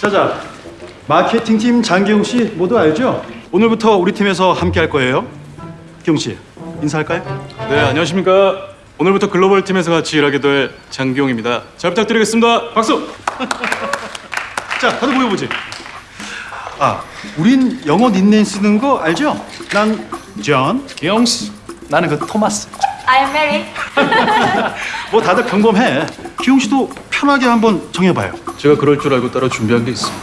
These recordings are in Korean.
자자, 마케팅팀 장기용 씨 모두 알죠? 오늘부터 우리 팀에서 함께 할 거예요. 기용 씨, 인사할까요? 네, 안녕하십니까. 오늘부터 글로벌 팀에서 같이 일하게 될 장기용입니다. 잘 부탁드리겠습니다. 박수. 자, 다들 모여보지. 아, 우린 영어 닉네임 쓰는 거 알죠? 난 존, 기용 씨. 나는 그 토마스. I'm Mary. 뭐 다들 평범해. 기용 씨도 편하게 한번 정해봐요. 제가 그럴 줄 알고 따로 준비한 게 있습니다.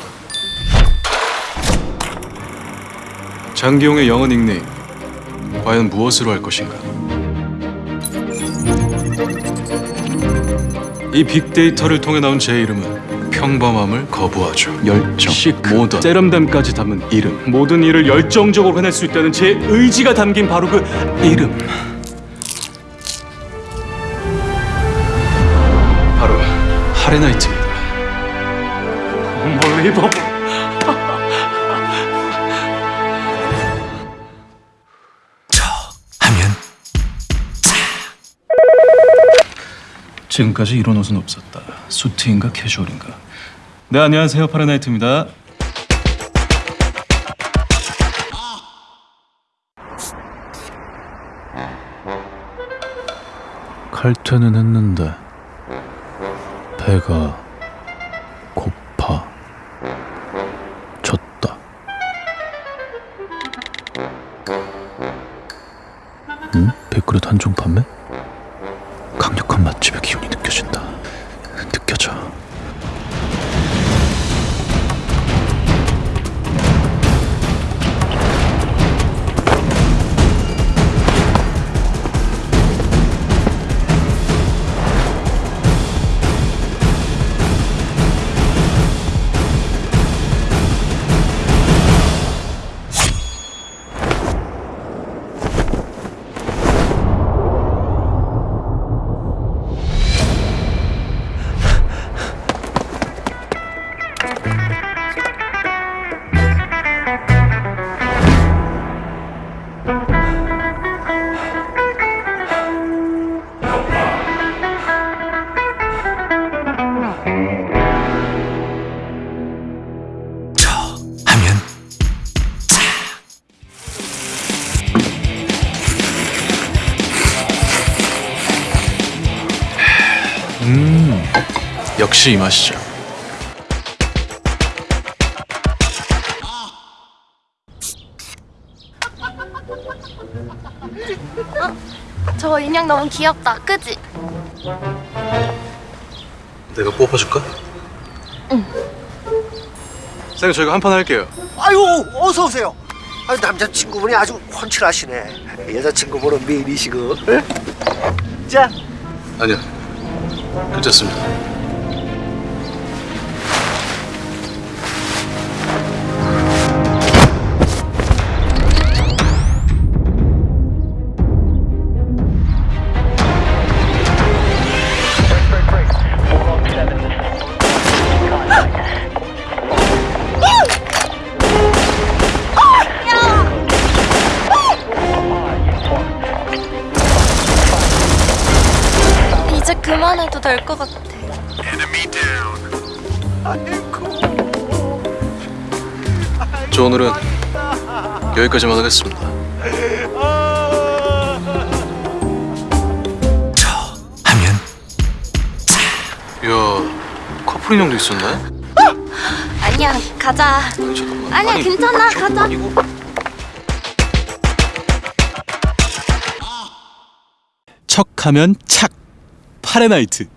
장기용의 영어 닉네임. 과연 무엇으로 할 것인가? 이 빅데이터를 통해 나온 제 이름은 평범함을 거부하죠. 열정, 시크, 모던, 세련됨까지 담은 이름. 모든 일을 열정적으로 해낼 수 있다는 제 의지가 담긴 바로 그 이름. 바로 하레나이트입니다. 멀리버. 하면 지금까지 이런 옷은 없었다. 수트인가 캐주얼인가. 네 안녕하세요 파라나이트입니다. 칼퇴는 했는데 배가 응? 백그릇 한종 판매? 강력한 맛집의 기운이 느껴진다. 역시 이 맛이죠. 저 인형 너무 귀엽다. 그지? 내가 뽑아줄까? 응. 쌤 저희가 한 판 할게요. 아유 어서 오세요. 아 남자친구분이 아주 훤칠하시네. 여자친구분은 미인이시고. 응? 자 아니요. 괜찮습니다. 그만해도 될 것 같아. 저 오늘은 여기까지만 하겠습니다. 하면 이야 커플 인 형도 있었네? 아니야, 가자. 아니 잠깐만. 아니야, 아니, 괜찮아. 가자. 아니고. 척하면 착 파레나이트